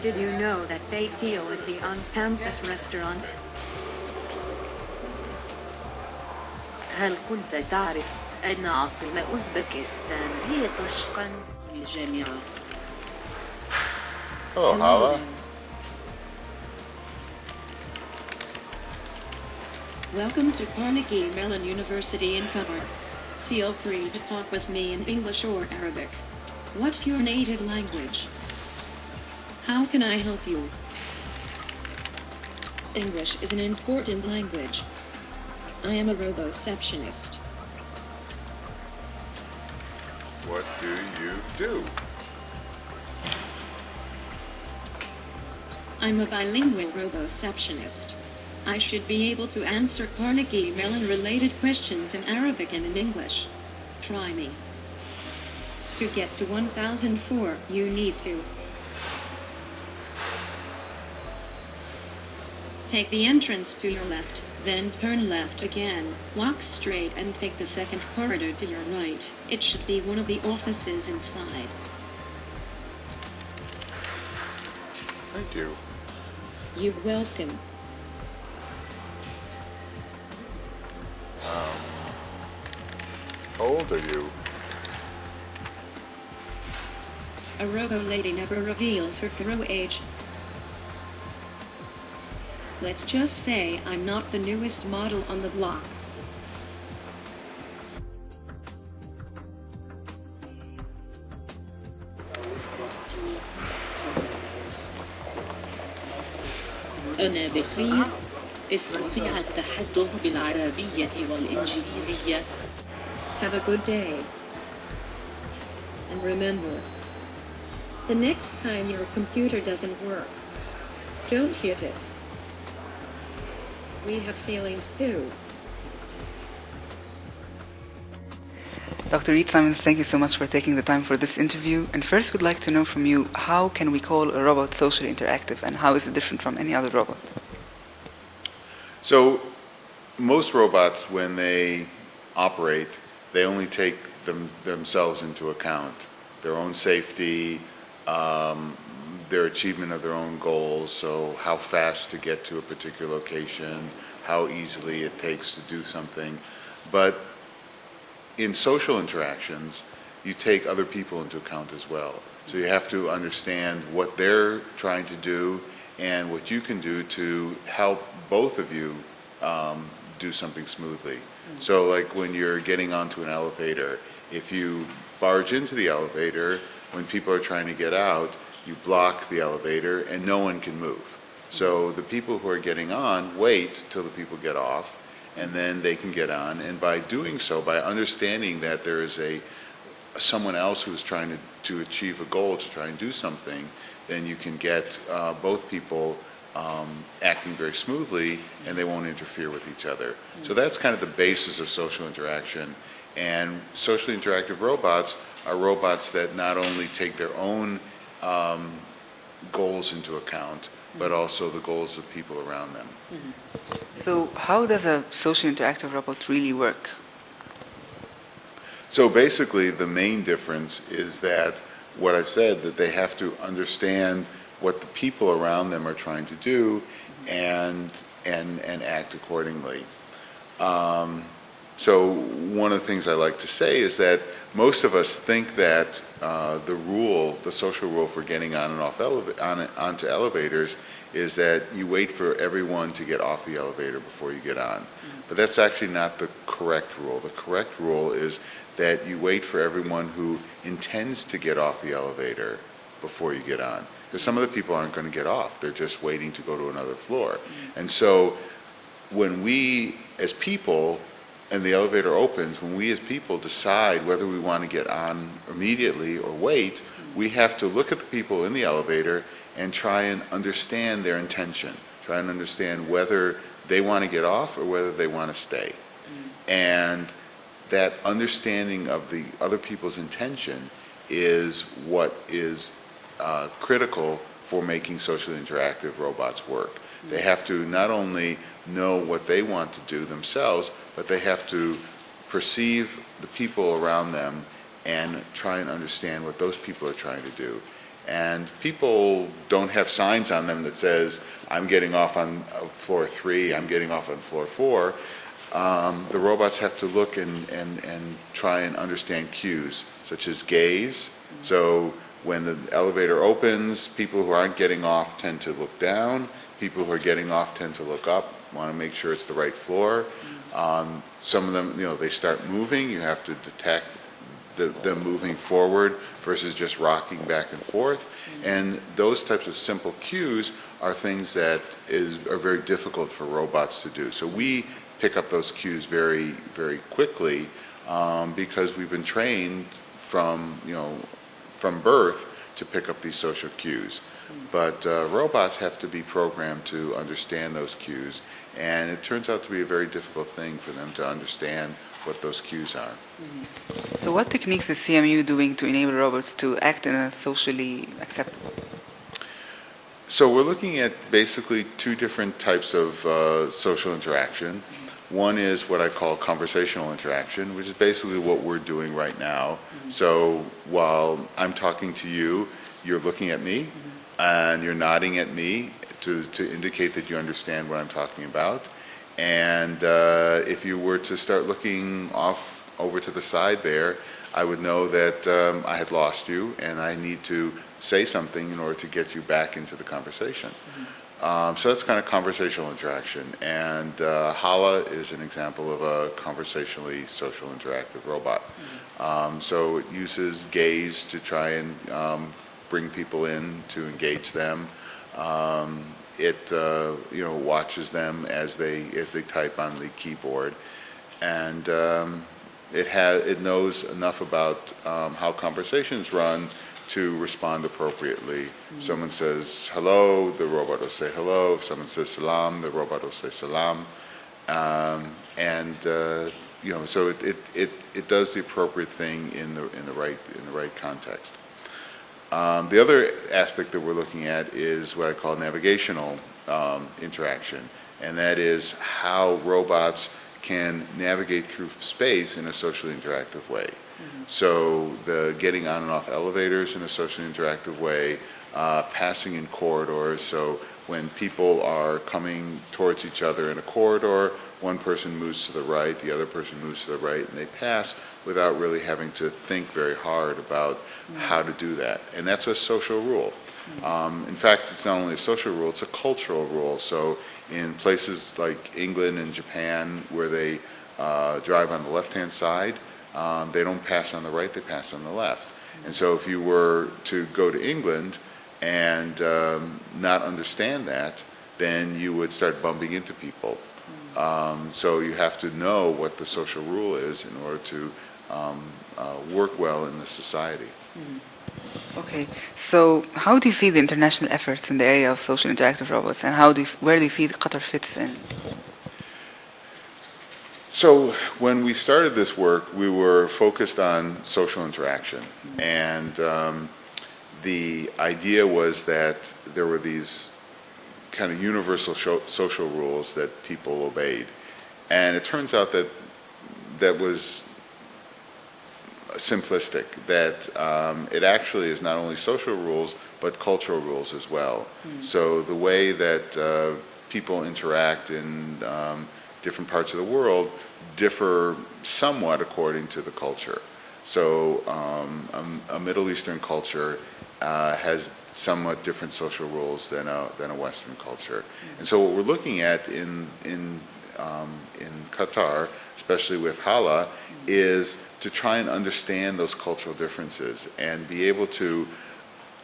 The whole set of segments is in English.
Did you know that Bakio is the on-campus restaurant? هل كنت تعرف أن عاصمة أوزبكستان هي طشقند الجامعة؟ Hello, Hala. Welcome to Carnegie Mellon University in Qatar. Feel free to talk with me in English or Arabic. What's your native language? How can I help you? English is an important language. I am a roboceptionist. What do you do? I'm a bilingual roboceptionist. I should be able to answer Carnegie Mellon related questions in Arabic and in English. Try me. To get to 1004, you need to take the entrance to your left, then turn left again, walk straight and take the second corridor to your right. It should be one of the offices inside. Thank you. You're welcome. Um, How old are you? A robo lady never reveals her true age. Let's just say I'm not the newest model on the block. أنا بخير استطيع التحدث بالعربية والإنجليزية Have a good day. And remember, the next time your computer doesn't work, don't hit it. We have feelings too. Dr. Reid Simmons, thank you so much for taking the time for this interview. And first, we'd like to know from you how can we call a robot socially interactive and how is it different from any other robot? So, most robots, when they operate, they only take them, themselves into account, their own safety, um, their achievement of their own goals, so how fast to get to a particular location, how easily it takes to do something. But in social interactions, you take other people into account as well. So you have to understand what they're trying to do and what you can do to help both of you um, do something smoothly. So like when you're getting onto an elevator, if you barge into the elevator, when people are trying to get out, you block the elevator and no one can move. So the people who are getting on wait till the people get off and then they can get on. And by doing so, by understanding that there is a someone else who's trying to, to achieve a goal, to try and do something, then you can get uh, both people um, acting very smoothly and they won't interfere with each other. So that's kind of the basis of social interaction. And socially interactive robots are robots that not only take their own um, goals into account, but also the goals of people around them. So, how does a social interactive robot really work? So basically, the main difference is that what I said, that they have to understand what the people around them are trying to do and, and, and act accordingly. Um, so one of the things I like to say is that most of us think that uh, the rule, the social rule for getting on and off on, onto elevators is that you wait for everyone to get off the elevator before you get on. But that's actually not the correct rule. The correct rule is that you wait for everyone who intends to get off the elevator before you get on. Because some of the people aren't going to get off. They're just waiting to go to another floor. And so when we as people and the elevator opens, when we as people decide whether we want to get on immediately or wait, we have to look at the people in the elevator and try and understand their intention, try and understand whether they want to get off or whether they want to stay. And that understanding of the other people's intention is what is uh, critical for making socially interactive robots work. They have to not only know what they want to do themselves, but they have to perceive the people around them and try and understand what those people are trying to do. And people don't have signs on them that says, I'm getting off on uh, floor three, I'm getting off on floor four. Um, the robots have to look and, and, and try and understand cues, such as gaze. So when the elevator opens, people who aren't getting off tend to look down. People who are getting off tend to look up, want to make sure it's the right floor. Um, some of them, you know, they start moving. You have to detect the, them moving forward versus just rocking back and forth. And those types of simple cues are things that is, are very difficult for robots to do. So we pick up those cues very, very quickly um, because we've been trained from, you know, from birth to pick up these social cues. But uh, robots have to be programmed to understand those cues, and it turns out to be a very difficult thing for them to understand what those cues are. So what techniques is CMU doing to enable robots to act in a socially acceptable? So we're looking at basically two different types of uh, social interaction. One is what I call conversational interaction, which is basically what we're doing right now. So while I'm talking to you, you're looking at me and you're nodding at me to, to indicate that you understand what I'm talking about. And uh, if you were to start looking off over to the side there, I would know that um, I had lost you and I need to say something in order to get you back into the conversation. Um, so that's kind of conversational interaction. And uh, Hala is an example of a conversationally social interactive robot. Um, so it uses gaze to try and um, bring people in to engage them. Um, it uh, you know watches them as they as they type on the keyboard, and um, it has it knows enough about um, how conversations run to respond appropriately. If someone says hello, the robot will say hello. If someone says salam, the robot will say salam. Um, and uh, you know, so it, it, it, it does the appropriate thing in the in the right in the right context. Um, the other aspect that we're looking at is what I call navigational um, interaction, and that is how robots can navigate through space in a socially interactive way. So the getting on and off elevators in a socially interactive way, uh, passing in corridors. So when people are coming towards each other in a corridor, one person moves to the right, the other person moves to the right, and they pass without really having to think very hard about how to do that. And that's a social rule. Um, in fact, it's not only a social rule, it's a cultural rule. So in places like England and Japan where they uh, drive on the left-hand side, um, they don't pass on the right, they pass on the left. And so if you were to go to England and um, not understand that, then you would start bumping into people. Um, so you have to know what the social rule is in order to um, uh, work well in the society. Okay, so how do you see the international efforts in the area of social interactive robots, and how do you, where do you see Qatar fits in? So when we started this work, we were focused on social interaction, and um, the idea was that there were these kind of universal social rules that people obeyed, and it turns out that that was simplistic. That um, it actually is not only social rules but cultural rules as well. So the way that uh, people interact in um, different parts of the world differ somewhat according to the culture. So um, a, a Middle Eastern culture uh, has somewhat different social rules than a, than a Western culture. And so what we're looking at in, in, um, in Qatar, especially with Hala, is to try and understand those cultural differences and be able to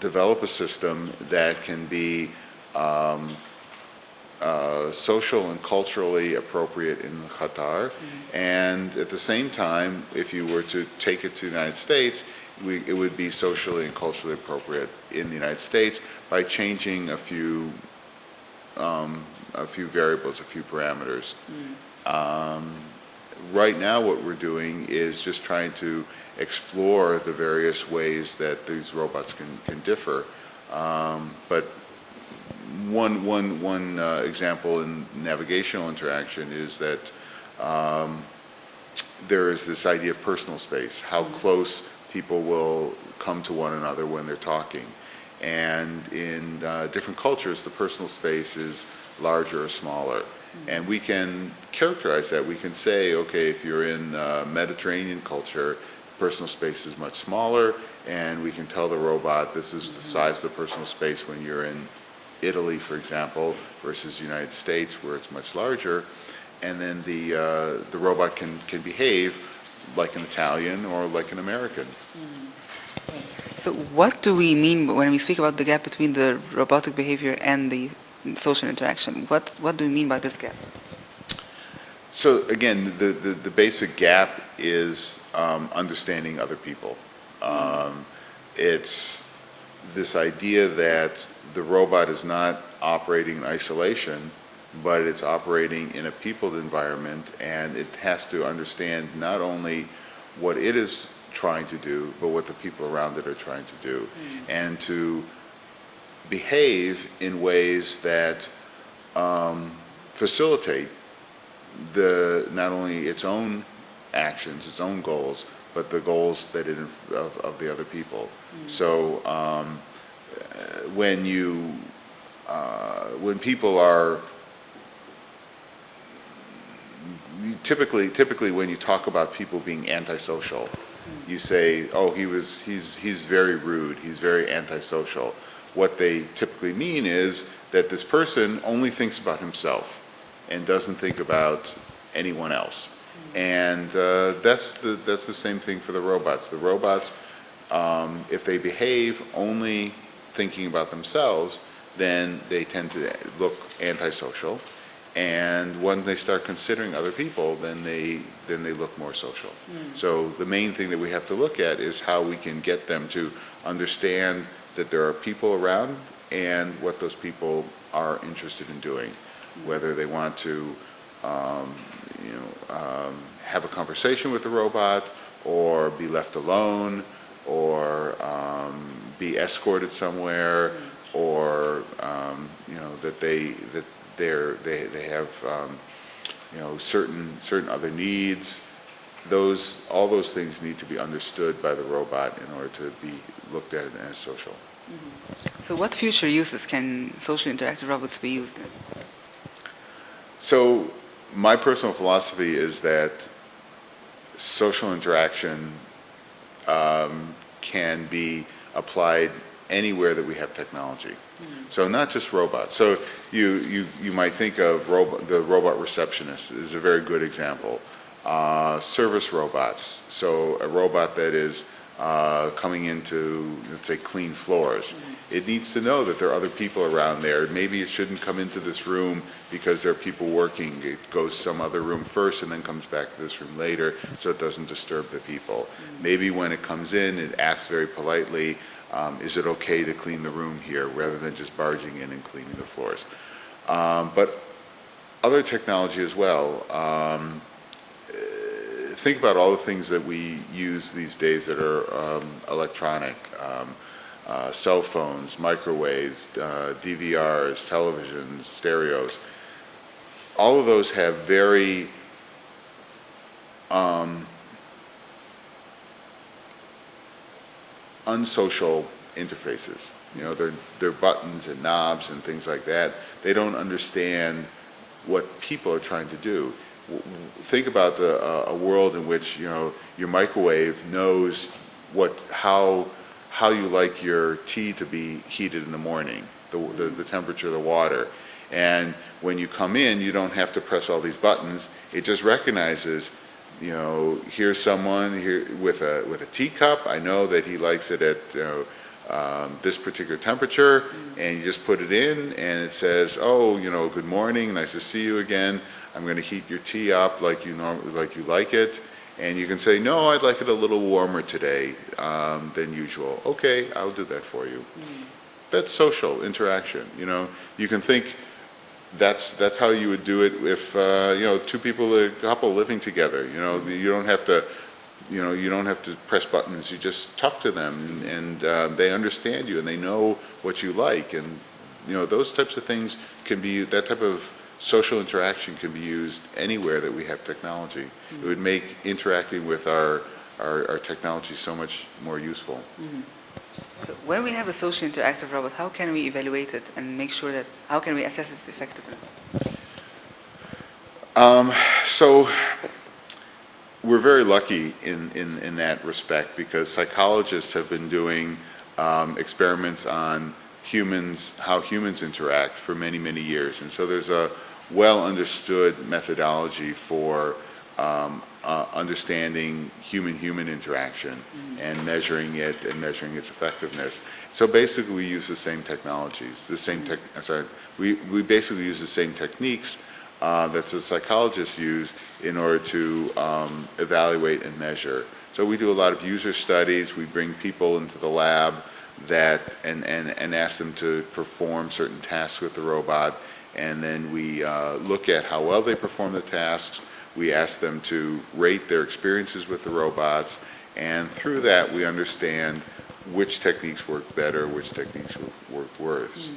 develop a system that can be um, uh, social and culturally appropriate in Qatar, and at the same time, if you were to take it to the United States, we, it would be socially and culturally appropriate in the United States by changing a few um, a few variables, a few parameters. Um, right now, what we're doing is just trying to explore the various ways that these robots can, can differ. Um, but one, one, one uh, example in navigational interaction is that um, there is this idea of personal space, how close people will come to one another when they're talking. And in uh, different cultures, the personal space is larger or smaller. And we can characterize that. We can say, okay, if you're in uh, Mediterranean culture, personal space is much smaller, and we can tell the robot this is the size of the personal space when you're in Italy, for example, versus the United States, where it's much larger. And then the, uh, the robot can, can behave like an Italian or like an American. So what do we mean when we speak about the gap between the robotic behavior and the social interaction? What, what do we mean by this gap? So again, the, the, the basic gap is um, understanding other people. Um, it's this idea that the robot is not operating in isolation, but it's operating in a peopled environment, and it has to understand not only what it is trying to do, but what the people around it are trying to do, and to behave in ways that um, facilitate the not only its own actions, its own goals, but the goals that it of, of the other people. So um, when you uh, when people are typically typically when you talk about people being antisocial, you say, "Oh, he was he's he's very rude. He's very antisocial." What they typically mean is that this person only thinks about himself and doesn't think about anyone else. And uh, that's the that's the same thing for the robots. The robots, um, if they behave only thinking about themselves, then they tend to look antisocial. And when they start considering other people, then they then they look more social. So the main thing that we have to look at is how we can get them to understand that there are people around and what those people are interested in doing, whether they want to, um, you know, um, have a conversation with the robot, or be left alone, or um, be escorted somewhere, or um, you know that they that they're they they have um, you know certain certain other needs. Those all those things need to be understood by the robot in order to be looked at as social. So what future uses can social interactive robots be used in? So my personal philosophy is that social interaction um, can be applied anywhere that we have technology. So not just robots. So you, you, you might think of the robot receptionist is a very good example. Uh, service robots. So a robot that is uh, coming into, let's say, clean floors. It needs to know that there are other people around there. Maybe it shouldn't come into this room because there are people working. It goes some other room first and then comes back to this room later so it doesn't disturb the people. Maybe when it comes in, it asks very politely, um, is it okay to clean the room here rather than just barging in and cleaning the floors. Um, but other technology as well. Um, think about all the things that we use these days that are um, electronic. Um, uh, cell phones, microwaves, uh, DVRs, televisions, stereos. All of those have very um, unsocial interfaces. You know, they're, they're buttons and knobs and things like that. They don't understand what people are trying to do. Think about the, uh, a world in which, you know, your microwave knows what, how, how you like your tea to be heated in the morning, the, the, the temperature of the water. And when you come in, you don't have to press all these buttons. It just recognizes you know, here's someone here with a with a teacup. I know that he likes it at you know, um, this particular temperature, and you just put it in, and it says, "Oh, you know, good morning, nice to see you again. I'm going to heat your tea up like you normally like you like it." And you can say, "No, I'd like it a little warmer today um, than usual." Okay, I'll do that for you. That's social interaction. You know, you can think that's that's how you would do it if uh, you know two people, a couple living together. You know, you don't have to, you know, you don't have to press buttons. You just talk to them, and, and uh, they understand you, and they know what you like, and you know those types of things can be that type of social interaction can be used anywhere that we have technology. It would make interacting with our our, our technology so much more useful. So when we have a social interactive robot, how can we evaluate it and make sure that, how can we assess its effectiveness? So we're very lucky in, in, in that respect because psychologists have been doing um, experiments on humans, how humans interact for many, many years. And so there's a well-understood methodology for um, uh, understanding human-human interaction and measuring it and measuring its effectiveness. So basically, we use the same technologies, the same tech, sorry, we, we basically use the same techniques uh, that the psychologists use in order to um, evaluate and measure. So we do a lot of user studies. We bring people into the lab that and, and, and ask them to perform certain tasks with the robot. And then we uh, look at how well they perform the tasks. We ask them to rate their experiences with the robots. And through that, we understand which techniques work better, which techniques work, worse.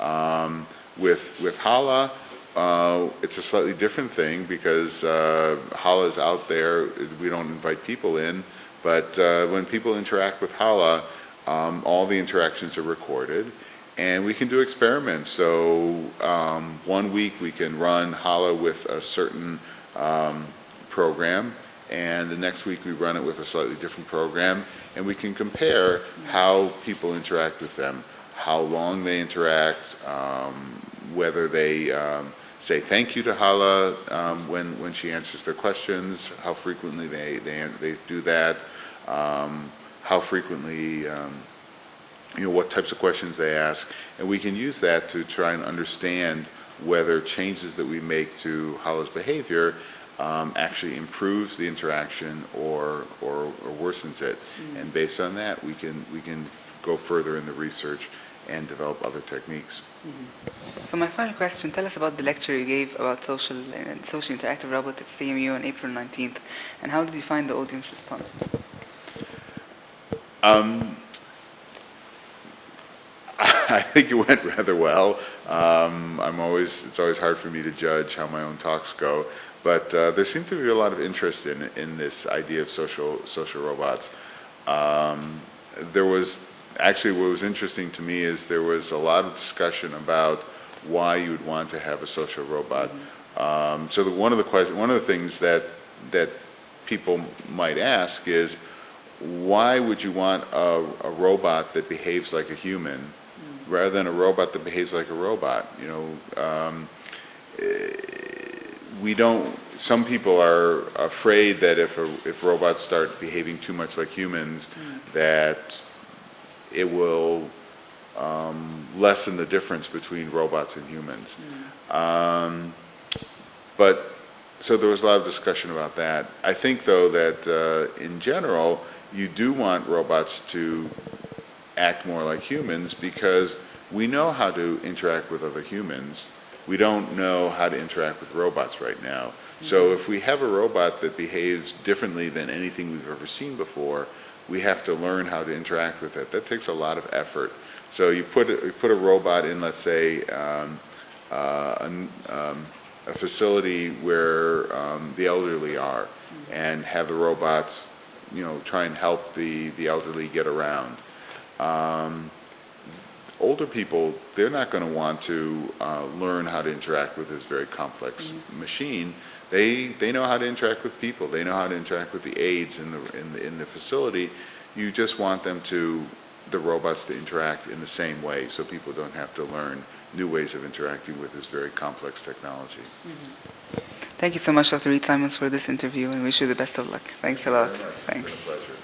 Um, with, with Hala, uh, it's a slightly different thing because uh, Hala is out there. We don't invite people in, but uh, when people interact with Hala, um, all the interactions are recorded, and we can do experiments. So um, one week we can run Hala with a certain um, program, and the next week we run it with a slightly different program, and we can compare how people interact with them, how long they interact, um, whether they um, say thank you to Hala um, when, when she answers their questions, how frequently they, they, they do that, um, how frequently, you know, what types of questions they ask. And we can use that to try and understand whether changes that we make to Hala's behavior um, actually improves the interaction or, or, or worsens it. Mm. And based on that, we can, we can go further in the research and develop other techniques. Mm-hmm. So my final question, tell us about the lecture you gave about social and social interactive robot at CMU on April 19th, and how did you find the audience response? Um, I think it went rather well. Um, I'm always, it's always hard for me to judge how my own talks go, but uh, there seemed to be a lot of interest in, in this idea of social, social robots. Um, there was, actually what was interesting to me is there was a lot of discussion about why you would want to have a social robot. Um, so the, one of the questions, one of the things that, that people might ask is, why would you want a, a robot that behaves like a human rather than a robot that behaves like a robot? You know, um, eh, we don't. Some people are afraid that if a, if robots start behaving too much like humans, that it will um, lessen the difference between robots and humans. Um, but so there was a lot of discussion about that. I think, though, that uh, in general, you do want robots to act more like humans because we know how to interact with other humans. We don't know how to interact with robots right now. So if we have a robot that behaves differently than anything we've ever seen before, we have to learn how to interact with it. That takes a lot of effort. So you put a, you put a robot in, let's say, um, uh, an, um, a facility where um, the elderly are, and have the robots, you know, try and help the the elderly get around. Older people, they're not going to want to uh, learn how to interact with this very complex machine. They they know how to interact with people. They know how to interact with the aides in the in the, in the facility. You just want them to the robots to interact in the same way, so people don't have to learn new ways of interacting with this very complex technology. Thank you so much, Dr. Reid Simmons, for this interview, and wish you the best of luck. Thanks a lot. Thanks. Pleasure.